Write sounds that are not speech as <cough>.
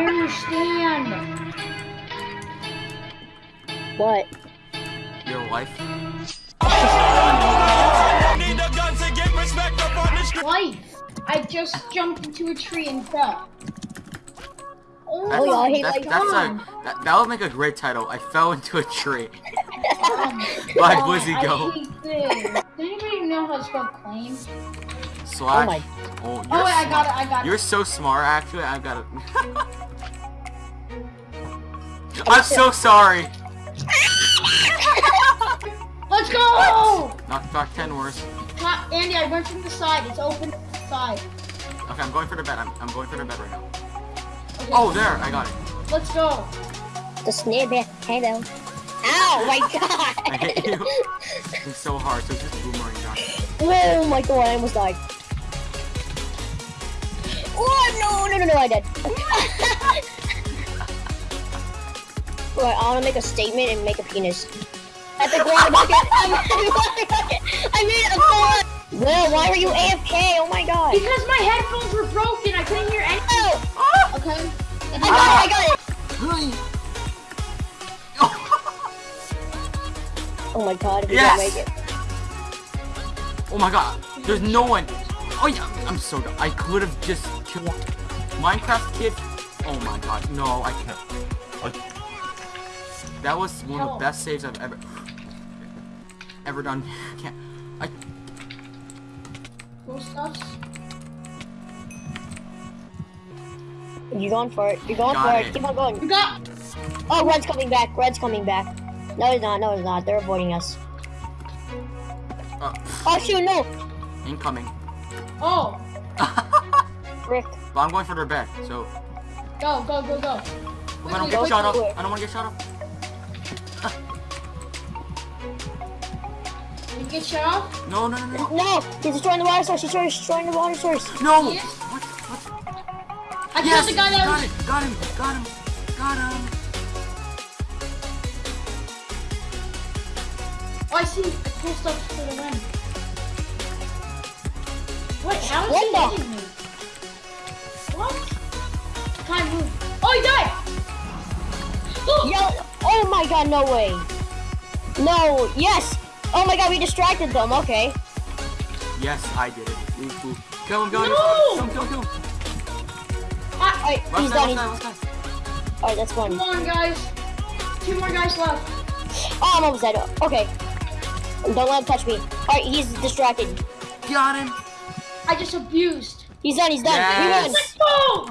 I understand. What? Your wife? Life. I just jumped into a tree and fell. Oh, Oh, y'all hate That's, that's a, that, that would make a great title. I fell into a tree. <laughs> Why oh God, Wizzy I go? Does anybody know how to spell claim? Slash. Oh my- Oh, oh you're Oh, wait, I got it, I got it. You're so smart, actually. I got it. <laughs> I'm so sorry. <laughs> Let's go! Knock back 10 worse. Ha- Andy, I went from the side. It's open side. Okay, I'm going for the bed. I'm, I'm going for the bed right now. Okay. Oh, there. I got it. Let's go. The snippet. Hello. Ow, my <laughs> god! I god. hit you. it's so hard, so it's just boomerang down. oh my god, I almost died. Oh no, no, no, no, I did. Alright, I wanna make a statement and make a penis. At the water bucket. <laughs> I made a thought. Well, why were you AFK? Oh my god. Because my headphones were broken. I couldn't hear anything. Oh, oh, Okay. I got it, I got it. Oh my god, if you Yes. don't make it. Oh my god, there's no one. Oh yeah, I'm so dumb. I could have just killed Minecraft kid. Oh my god, no, I can't. I- That was one of the best saves I've ever ever done. <laughs> Can't. I Ghost us. You're going for it. You're going Got for it. it. Keep on going. You got. Oh, Red's coming back. Red's coming back. No, he's not. No, he's not. They're avoiding us. uh, Oh, shoot, no. incoming. Oh. Frick. But I'm going for their bed, so Go, go, go, go. I don't Quickly, get shot up. I don't want to get shot up. <laughs> You get shut off? No, no, no, no. No, he's destroying the water source. He's destroying the water source. No! Yes. What? What? I Yes! killed the guy that got was. it! Got him! Got him! Got him! Oh, I see. Cool stuff to the win. Wait, how is What he the- me? What? Time move. Oh, he died! <gasps> Yo, oh my god, no way. No, yes. Oh my god, we distracted them. Okay. Yes, I did it. Ooh, ooh. Kill him, kill him! No! Kill him, kill him, kill him! Ah, Alright, he's side, done. left He's, side, left side. alright, that's one. come on, guys. Two more guys left. Oh, I'm almost dead. Okay. Don't let him touch me. Alright, he's distracted. Got him! I just abused. He's done. He's done. He won. Yes. Let's go!